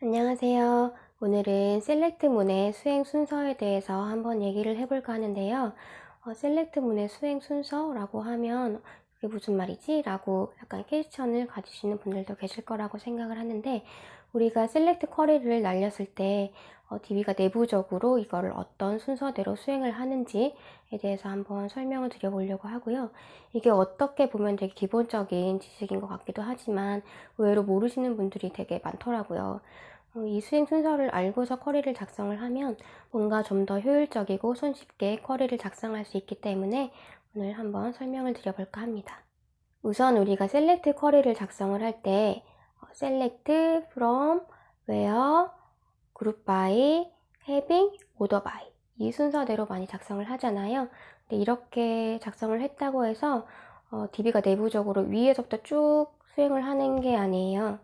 안녕하세요. 오늘은 select문의 수행 순서에 대해서 한번 얘기를 해볼까 하는데요. 어, select문의 수행 순서라고 하면 그게 무슨 말이지? 라고 약간 question을 가지시는 분들도 계실 거라고 생각을 하는데 우리가 select query를 날렸을 때 어, DB가 내부적으로 이거를 어떤 순서대로 수행을 하는지에 대해서 한번 설명을 드려보려고 하고요. 이게 어떻게 보면 되게 기본적인 지식인 것 같기도 하지만 의외로 모르시는 분들이 되게 많더라고요. 어, 이 수행 순서를 알고서 쿼리를 작성을 하면 뭔가 좀 더 효율적이고 손쉽게 쿼리를 작성할 수 있기 때문에 오늘 한번 설명을 드려볼까 합니다. 우선 우리가 셀렉트 쿼리를 작성을 할때 어, select from, where, group by, having, order by 이 순서대로 많이 작성을 하잖아요. 근데 이렇게 작성을 했다고 해서 어, DB가 내부적으로 위에서부터 쭉 수행을 하는 게 아니에요.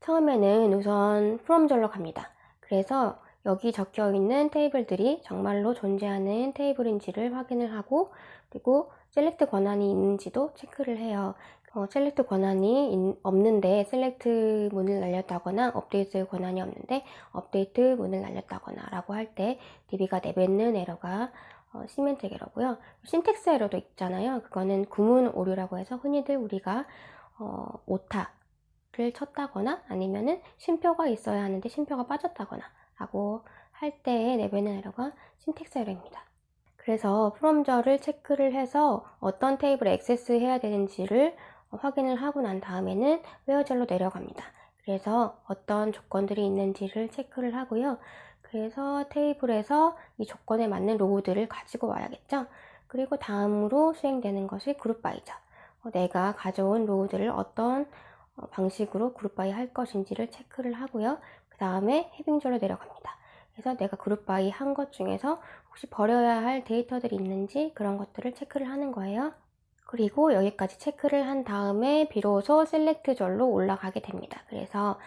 처음에는 우선 from절로 갑니다. 그래서 여기 적혀 있는 테이블들이 정말로 존재하는 테이블인지를 확인을 하고 그리고 select 권한이 있는지도 체크를 해요. 어, select 권한이 있, 없는데 select 문을 날렸다거나 업데이트 권한이 없는데 업데이트 문을 날렸다거나 라고 할 때 DB가 내뱉는 에러가 어, semantic 에러고요. syntax 에러도 있잖아요. 그거는 구문 오류라고 해서 흔히들 우리가 어, 오타 를 쳤다거나 아니면은 쉼표가 있어야 하는데 쉼표가 빠졌다거나 때의 내뱉는 에러가 syntax 에러입니다. 그래서 from절을 체크를 해서 어떤 테이블에 액세스 해야 되는지를 확인을 하고 난 다음에는 where절로 내려갑니다. 그래서 어떤 조건들이 있는지를 체크를 하고요. 그래서 테이블에서 이 조건에 맞는 row들을 가지고 와야겠죠. 그리고 다음으로 수행되는 것이 group by죠. 어, 내가 가져온 row들을 어떤 어, 방식으로 group by 할 것인지를 체크를 하고요. 그 다음에 having절로 내려갑니다. 그래서 내가 group by 한 것 중에서 혹시 버려야 할 데이터들이 있는지 그런 것들을 체크를 하는 거예요. 그리고 여기까지 체크를 한 다음에 비로소 select절로 올라가게 됩니다. 그래서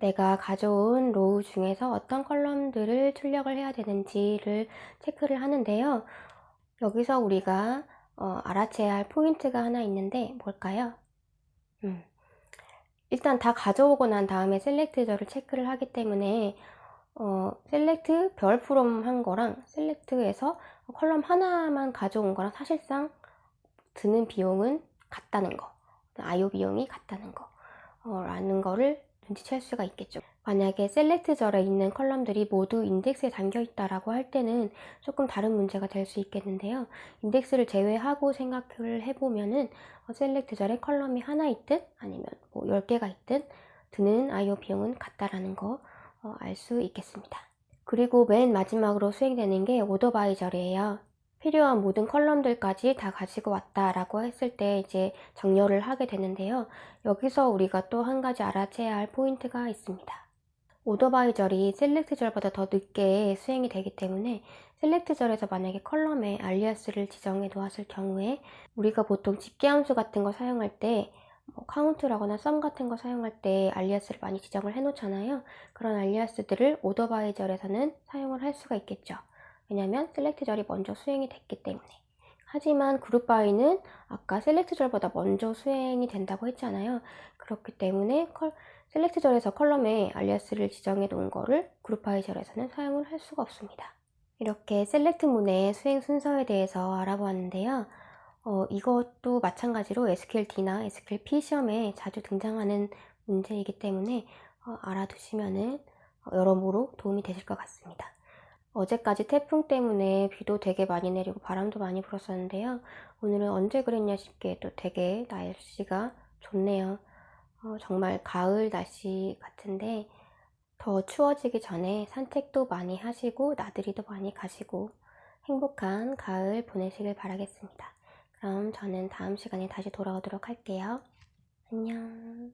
내가 가져온 row 중에서 어떤 column들을 출력을 해야 되는지를 체크를 하는데요. 여기서 우리가 어, 알아채야 할 포인트가 하나 있는데 뭘까요? 음. 일단 다 가져오고 난 다음에 select절을 체크를 하기 때문에 어, select 별 from 한 거랑 select에서 column 하나만 가져온 거랑 사실상 드는 비용은 같다는 거. IO 비용이 같다는 거. 어, 라는 거를 눈치챌 수가 있겠죠. 만약에 select 절에 있는 column들이 모두 인덱스에 담겨 있다라고 할 때는 조금 다른 문제가 될 수 있겠는데요. 인덱스를 제외하고 생각을 해보면은 어, select 절에 column이 하나 있든 아니면 뭐 10개가 있든 드는 IO 비용은 같다라는 거 어, 알 수 있겠습니다 그리고 맨 마지막으로 수행되는 게 order by절이에요 필요한 모든 column들까지 다 가지고 왔다 라고 했을 때 이제 정렬을 하게 되는데요. 여기서 우리가 또 한 가지 알아채야 할 포인트가 있습니다. order by절이 select절보다 더 늦게 수행이 되기 때문에 select절에서 만약에 column에 alias를 지정해 놓았을 경우에 우리가 보통 집계함수 같은 거 사용할 때 뭐 count라거나 sum 같은 거 사용할 때 alias를 많이 지정을 해 놓잖아요. 그런 alias들을 order by 절에서는 사용을 할 수가 있겠죠. 왜냐면 select 절이 먼저 수행이 됐기 때문에 하지만 group by는 아까 select 절보다 먼저 수행이 된다고 했잖아요 그렇기 때문에 컬, select 절에서 column에 alias를 지정해 놓은 거를 group by 절에서는 사용을 할 수가 없습니다 이렇게 select 문의 수행 순서에 대해서 알아보았는데요 어, 이것도 마찬가지로 SQLD나 SQLP 시험에 자주 등장하는 문제이기 때문에 어, 알아두시면 어, 여러모로 도움이 되실 것 같습니다 어제까지 태풍 때문에 비도 되게 많이 내리고 바람도 많이 불었었는데요. 오늘은 언제 그랬냐 싶게 또 되게 날씨가 좋네요. 어, 정말 가을 날씨 같은데 더 추워지기 전에 산책도 많이 하시고 나들이도 많이 가시고 행복한 가을 보내시길 바라겠습니다. 그럼 저는 다음 시간에 다시 돌아오도록 할게요. 안녕